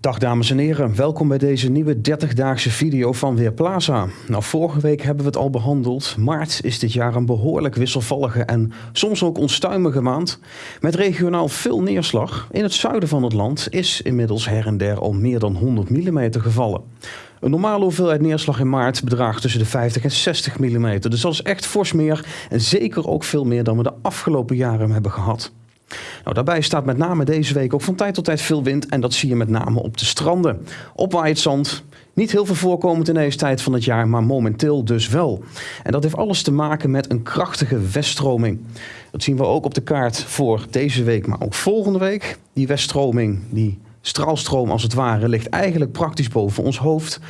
Dag dames en heren, welkom bij deze nieuwe 30-daagse video van Weerplaza. Nou, vorige week hebben we het al behandeld. Maart is dit jaar een behoorlijk wisselvallige en soms ook onstuimige maand. Met regionaal veel neerslag. In het zuiden van het land is inmiddels her en der al meer dan 100 mm gevallen. Een normale hoeveelheid neerslag in maart bedraagt tussen de 50 en 60 mm. Dus dat is echt fors meer en zeker ook veel meer dan we de afgelopen jaren hebben gehad. Nou, daarbij staat met name deze week ook van tijd tot tijd veel wind en dat zie je met name op de stranden. Opwaaiend zand, niet heel veel voorkomend in deze tijd van het jaar, maar momenteel dus wel. En dat heeft alles te maken met een krachtige weststroming. Dat zien we ook op de kaart voor deze week, maar ook volgende week. Die weststroming, die straalstroom als het ware, ligt eigenlijk praktisch boven ons hoofd.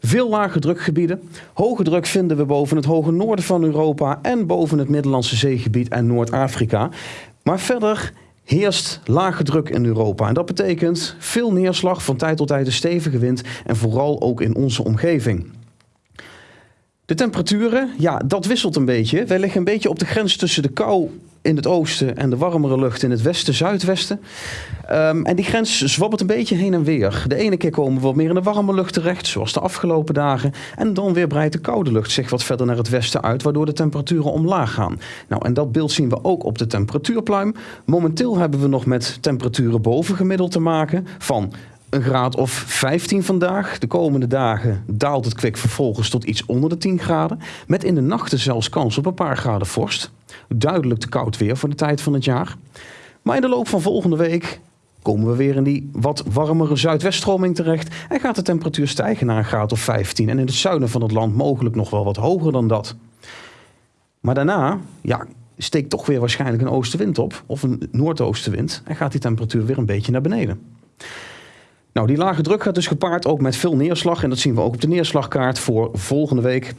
Veel lage drukgebieden. Hoge druk vinden we boven het hoge noorden van Europa en boven het Middellandse zeegebied en Noord-Afrika. Maar verder heerst lage druk in Europa. En dat betekent veel neerslag, van tijd tot tijd een stevige wind en vooral ook in onze omgeving. De temperaturen, ja, dat wisselt een beetje. Wij liggen een beetje op de grens tussen de kou in het oosten en de warmere lucht in het westen, zuidwesten. Um, en die grens zwabbert een beetje heen en weer. De ene keer komen we wat meer in de warme lucht terecht, zoals de afgelopen dagen. En dan weer breidt de koude lucht zich wat verder naar het westen uit, waardoor de temperaturen omlaag gaan. Nou, en dat beeld zien we ook op de temperatuurpluim. Momenteel hebben we nog met temperaturen boven gemiddeld te maken van een graad of 15 vandaag. De komende dagen daalt het kwik vervolgens tot iets onder de 10 graden. Met in de nachten zelfs kans op een paar graden vorst. Duidelijk te koud weer voor de tijd van het jaar. Maar in de loop van volgende week komen we weer in die wat warmere zuidweststroming terecht. En gaat de temperatuur stijgen naar een graad of 15. En in het zuiden van het land mogelijk nog wel wat hoger dan dat. Maar daarna, ja, steekt toch weer waarschijnlijk een oostenwind op. Of een noordoostenwind. En gaat die temperatuur weer een beetje naar beneden. Nou, die lage druk gaat dus gepaard ook met veel neerslag. En dat zien we ook op de neerslagkaart voor volgende week.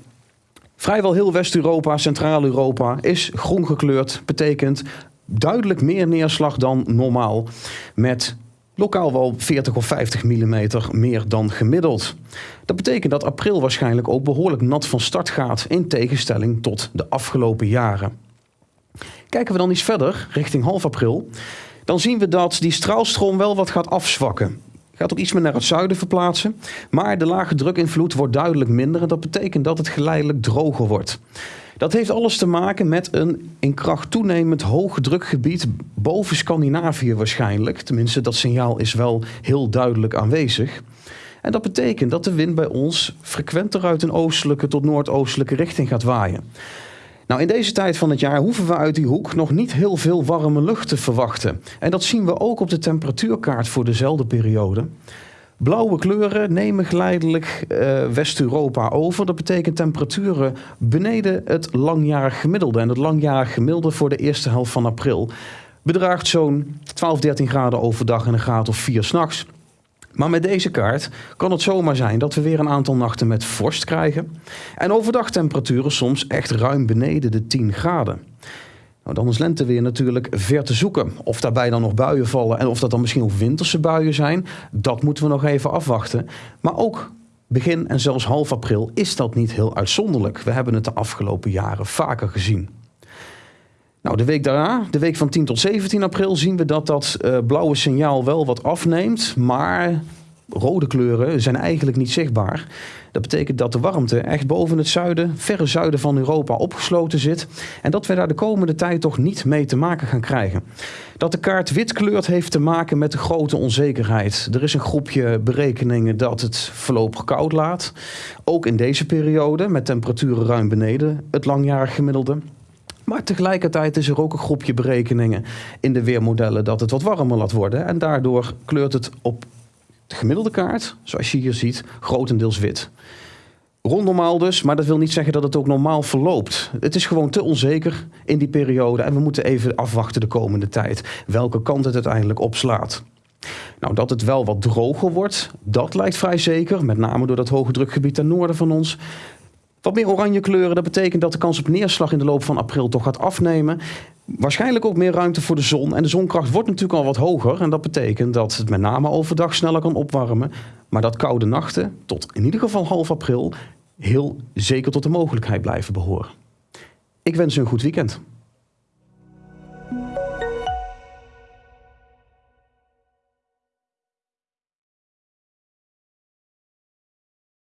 Vrijwel heel West-Europa, Centraal-Europa is groen gekleurd. Betekent duidelijk meer neerslag dan normaal. Met lokaal wel 40 of 50 mm meer dan gemiddeld. Dat betekent dat april waarschijnlijk ook behoorlijk nat van start gaat. In tegenstelling tot de afgelopen jaren. Kijken we dan iets verder, richting half april. Dan zien we dat die straalstroom wel wat gaat afzwakken. Gaat ook iets meer naar het zuiden verplaatsen. Maar de lage drukinvloed wordt duidelijk minder. En dat betekent dat het geleidelijk droger wordt. Dat heeft alles te maken met een in kracht toenemend hoog drukgebied boven Scandinavië waarschijnlijk. Tenminste, dat signaal is wel heel duidelijk aanwezig. En dat betekent dat de wind bij ons frequenter uit een oostelijke tot noordoostelijke richting gaat waaien. Nou, in deze tijd van het jaar hoeven we uit die hoek nog niet heel veel warme lucht te verwachten. En dat zien we ook op de temperatuurkaart voor dezelfde periode. Blauwe kleuren nemen geleidelijk uh, West-Europa over. Dat betekent temperaturen beneden het langjarig gemiddelde. En het langjarig gemiddelde voor de eerste helft van april bedraagt zo'n 12, 13 graden overdag en een graad of 4 s'nachts. Maar met deze kaart kan het zomaar zijn dat we weer een aantal nachten met vorst krijgen. En overdag temperaturen soms echt ruim beneden de 10 graden. Nou, dan is lenteweer natuurlijk ver te zoeken. Of daarbij dan nog buien vallen en of dat dan misschien ook winterse buien zijn, dat moeten we nog even afwachten. Maar ook begin en zelfs half april is dat niet heel uitzonderlijk. We hebben het de afgelopen jaren vaker gezien. Nou, de week daarna, de week van 10 tot 17 april, zien we dat dat uh, blauwe signaal wel wat afneemt. Maar rode kleuren zijn eigenlijk niet zichtbaar. Dat betekent dat de warmte echt boven het zuiden, verre zuiden van Europa opgesloten zit. En dat we daar de komende tijd toch niet mee te maken gaan krijgen. Dat de kaart wit kleurt heeft te maken met de grote onzekerheid. Er is een groepje berekeningen dat het voorlopig koud laat. Ook in deze periode, met temperaturen ruim beneden het langjarig gemiddelde. Maar tegelijkertijd is er ook een groepje berekeningen in de weermodellen dat het wat warmer laat worden. En daardoor kleurt het op de gemiddelde kaart, zoals je hier ziet, grotendeels wit. Rond normaal dus, maar dat wil niet zeggen dat het ook normaal verloopt. Het is gewoon te onzeker in die periode en we moeten even afwachten de komende tijd welke kant het uiteindelijk opslaat. Nou, dat het wel wat droger wordt, dat lijkt vrij zeker, met name door dat hoge drukgebied ten noorden van ons. Wat meer oranje kleuren, dat betekent dat de kans op neerslag in de loop van april toch gaat afnemen. Waarschijnlijk ook meer ruimte voor de zon. En de zonkracht wordt natuurlijk al wat hoger. En dat betekent dat het met name overdag sneller kan opwarmen. Maar dat koude nachten, tot in ieder geval half april, heel zeker tot de mogelijkheid blijven behoren. Ik wens u een goed weekend.